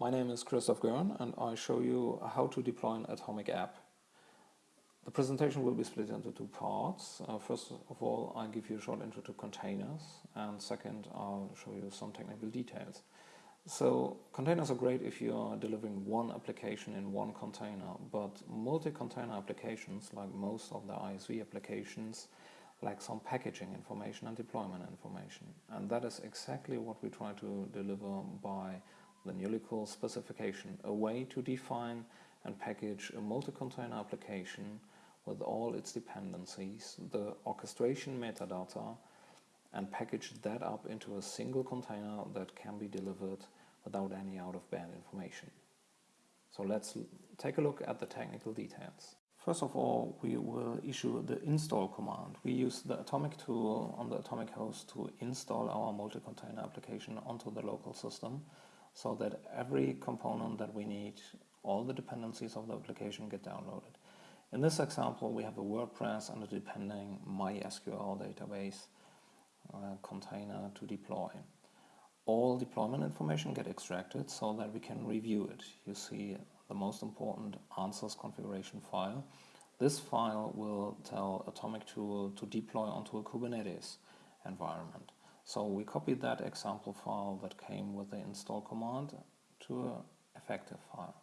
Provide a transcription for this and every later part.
My name is Christoph Görn and I show you how to deploy an Atomic app. The presentation will be split into two parts. Uh, first of all, I'll give you a short intro to containers and second, I'll show you some technical details. So containers are great if you are delivering one application in one container, but multi-container applications, like most of the ISV applications, lack some packaging information and deployment information. And that is exactly what we try to deliver by the Nulecule specification, a way to define and package a multi-container application with all its dependencies, the orchestration metadata, and package that up into a single container that can be delivered without any out-of-band information. So let's take a look at the technical details. First of all, we will issue the install command. We use the Atomic tool on the Atomic host to install our multi-container application onto the local system so that every component that we need, all the dependencies of the application get downloaded. In this example, we have a WordPress and a depending MySQL database uh, container to deploy. All deployment information get extracted so that we can review it. You see the most important answers configuration file. This file will tell Atomic Tool to deploy onto a Kubernetes environment. So we copied that example file that came with the install command to an effective file.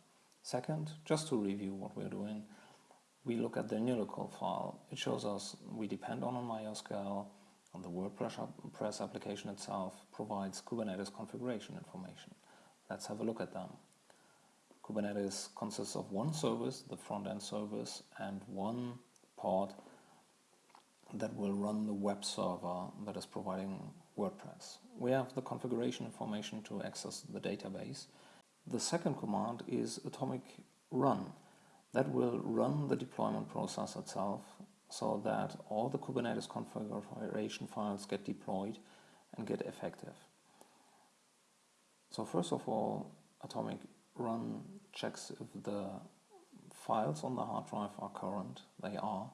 Second, just to review what we're doing, we look at the Nulecule file. It shows us we depend on a MySQL, and the WordPress application itself provides Kubernetes configuration information. Let's have a look at them. Kubernetes consists of one service, the front-end service, and one pod that will run the web server that is providing WordPress. We have the configuration information to access the database. The second command is atomic run. That will run the deployment process itself so that all the Kubernetes configuration files get deployed and get effective. So first of all, atomic run checks if the files on the hard drive are current, they are,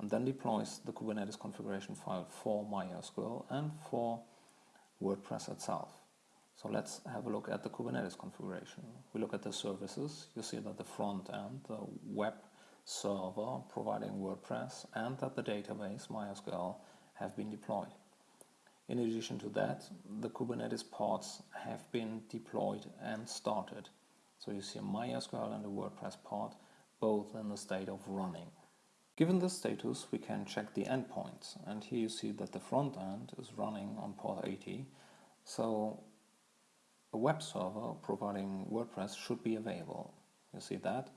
and then deploys the Kubernetes configuration file for MySQL and for WordPress itself. So let's have a look at the Kubernetes configuration. We look at the services. You see that the front end, the web server providing WordPress, and that the database, MySQL, have been deployed. In addition to that, the Kubernetes pods have been deployed and started. So you see a MySQL and a WordPress pod, both in the state of running. Given this status, we can check the endpoints. And here you see that the front end is running on port 80. So a web server providing WordPress should be available. You see that?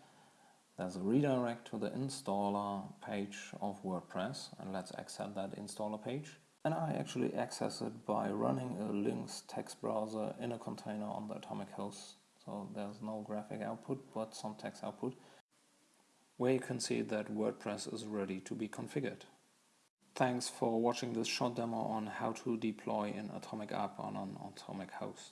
There's a redirect to the installer page of WordPress. And let's access that installer page. And I actually access it by running a Lynx text browser in a container on the Atomic host. So there's no graphic output, but some text output where you can see that WordPress is ready to be configured. Thanks for watching this short demo on how to deploy an Atomic app on an Atomic host.